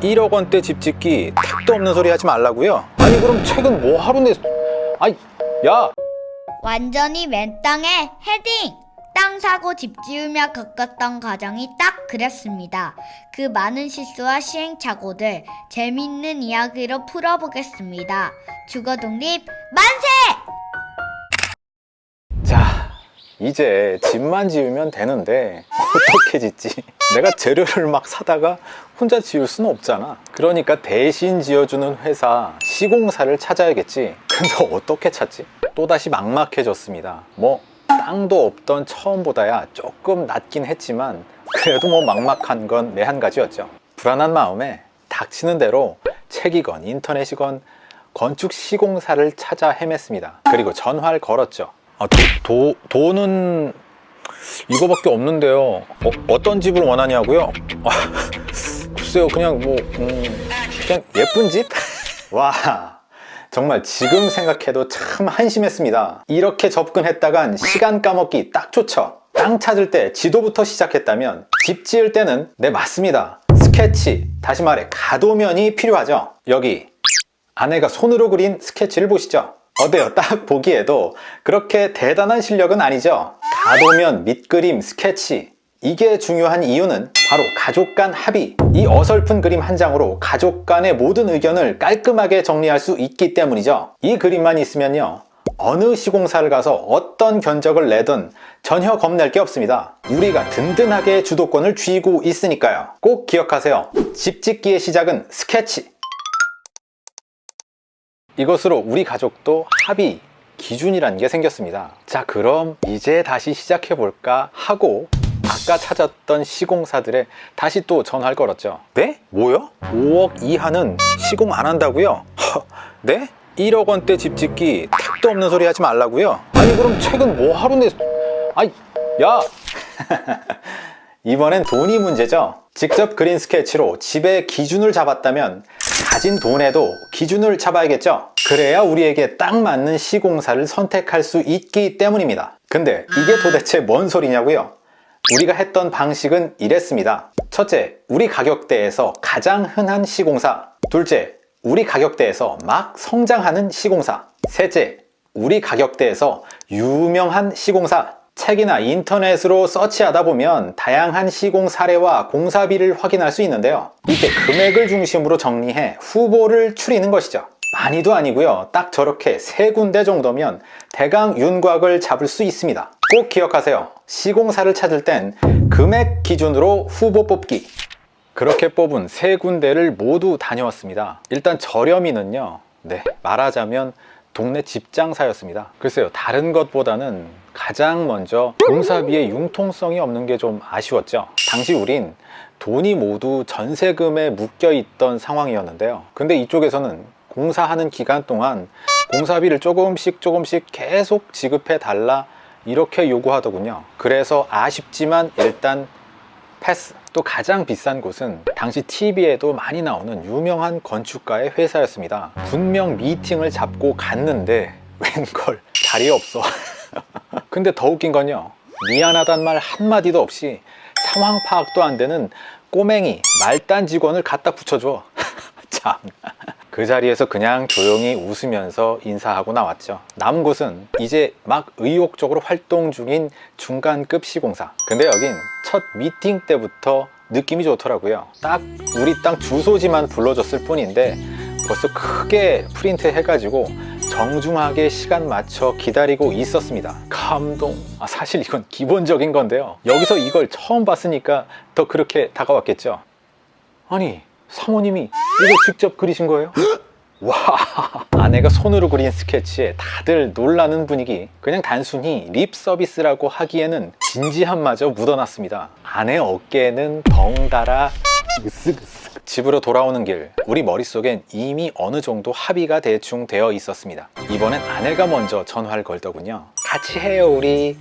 1억 원대 집 짓기 택도 없는 소리 하지 말라고요? 아니 그럼 최근 뭐 하루 내 아이 야 완전히 맨 땅에 헤딩! 땅 사고 집 지으며 겪었던 과정이 딱 그랬습니다. 그 많은 실수와 시행착오들 재미있는 이야기로 풀어보겠습니다. 주거 독립 만세! 자, 이제 집만 지으면 되는데 어떻게 짓지? 내가 재료를 막 사다가 혼자 지을 수는 없잖아. 그러니까 대신 지어주는 회사 시공사를 찾아야겠지. 근데 어떻게 찾지? 또다시 막막해졌습니다. 뭐 땅도 없던 처음보다야 조금 낫긴 했지만 그래도 뭐 막막한 건 내 한 가지였죠. 불안한 마음에 닥치는 대로 책이건 인터넷이건 건축 시공사를 찾아 헤맸습니다. 그리고 전화를 걸었죠. 아, 도, 도, 돈은 이거밖에 없는데요. 어, 떤 집을 원하냐고요? 아, 글쎄요, 그냥 뭐 음, 그냥 예쁜 집? 와, 정말 지금 생각해도 참 한심했습니다. 이렇게 접근했다간 시간 까먹기 딱 좋죠. 땅 찾을 때 지도부터 시작했다면 집 지을 때는 네 맞습니다. 스케치, 다시 말해 가도면이 필요하죠. 여기 아내가 손으로 그린 스케치를 보시죠. 어때요? 딱 보기에도 그렇게 대단한 실력은 아니죠. 가도면, 밑그림, 스케치 이게 중요한 이유는 바로 가족 간 합의. 이 어설픈 그림 한 장으로 가족 간의 모든 의견을 깔끔하게 정리할 수 있기 때문이죠. 이 그림만 있으면요 어느 시공사를 가서 어떤 견적을 내든 전혀 겁낼 게 없습니다. 우리가 든든하게 주도권을 쥐고 있으니까요. 꼭 기억하세요. 집 짓기의 시작은 스케치 이것으로 우리 가족도 합의 기준이라는 게 생겼습니다 자 그럼 이제 다시 시작해 볼까 하고 아까 찾았던 시공사들에 다시 또 전화를 걸었죠 네? 뭐요? 5억 이하는 시공 안 한다고요? 허, 네? 1억 원대 집 짓기 택도 없는 소리 하지 말라고요? 아니 그럼 최근 뭐 하루 내 아이 야 이번엔 돈이 문제죠 직접 그린 스케치로 집의 기준을 잡았다면 가진 돈에도 기준을 잡아야겠죠? 그래야 우리에게 딱 맞는 시공사를 선택할 수 있기 때문입니다. 근데 이게 도대체 뭔 소리냐고요? 우리가 했던 방식은 이랬습니다. 첫째, 우리 가격대에서 가장 흔한 시공사. 둘째, 우리 가격대에서 막 성장하는 시공사. 셋째, 우리 가격대에서 유명한 시공사 책이나 인터넷으로 서치하다 보면 다양한 시공 사례와 공사비를 확인할 수 있는데요. 이때 금액을 중심으로 정리해 후보를 추리는 것이죠. 많이도 아니고요. 딱 저렇게 세 군데 정도면 대강 윤곽을 잡을 수 있습니다. 꼭 기억하세요. 시공사를 찾을 땐 금액 기준으로 후보 뽑기. 그렇게 뽑은 세 군데를 모두 다녀왔습니다. 일단 저렴이는요. 네 말하자면 동네 집장사였습니다. 글쎄요 다른 것보다는 가장 먼저 공사비의 융통성이 없는 게 좀 아쉬웠죠. 당시 우린 돈이 모두 전세금에 묶여 있던 상황이었는데요. 근데 이쪽에서는 공사하는 기간 동안 공사비를 조금씩 조금씩 계속 지급해 달라 이렇게 요구하더군요. 그래서 아쉽지만 일단 패스. 또 가장 비싼 곳은 당시 TV에도 많이 나오는 유명한 건축가의 회사였습니다. 분명 미팅을 잡고 갔는데 웬걸? 자리 없어 근데 더 웃긴 건요. 미안하단 말 한마디도 없이 상황 파악도 안 되는 꼬맹이 말단 직원을 갖다 붙여줘. 참. 그 자리에서 그냥 조용히 웃으면서 인사하고 나왔죠. 남은 곳은 이제 막 의욕적으로 활동 중인 중간급 시공사. 근데 여긴 첫 미팅 때부터 느낌이 좋더라고요. 딱 우리 땅 주소지만 불러줬을 뿐인데 벌써 크게 프린트 해가지고 정중하게 시간 맞춰 기다리고 있었습니다. 감동. 아, 사실 이건 기본적인 건데요. 여기서 이걸 처음 봤으니까 더 그렇게 다가왔겠죠. 아니 사모님이 이거 직접 그리신 거예요? 와 아내가 손으로 그린 스케치에 다들 놀라는 분위기. 그냥 단순히 립 서비스라고 하기에는 진지함마저 묻어났습니다. 아내 어깨에는 덩달아 으쓱으쓱 집으로 돌아오는 길 우리 머릿속엔 이미 어느 정도 합의가 대충 되어 있었습니다. 이번엔 아내가 먼저 전화를 걸더군요. 같이 해요 우리.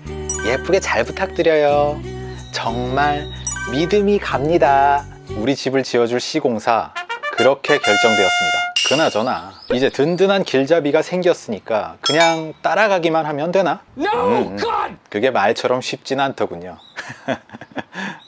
예쁘게 잘 부탁드려요. 정말 믿음이 갑니다. 우리 집을 지어줄 시공사 그렇게 결정되었습니다. 그나저나 이제 든든한 길잡이가 생겼으니까 그냥 따라가기만 하면 되나? 음, 그게 말처럼 쉽진 않더군요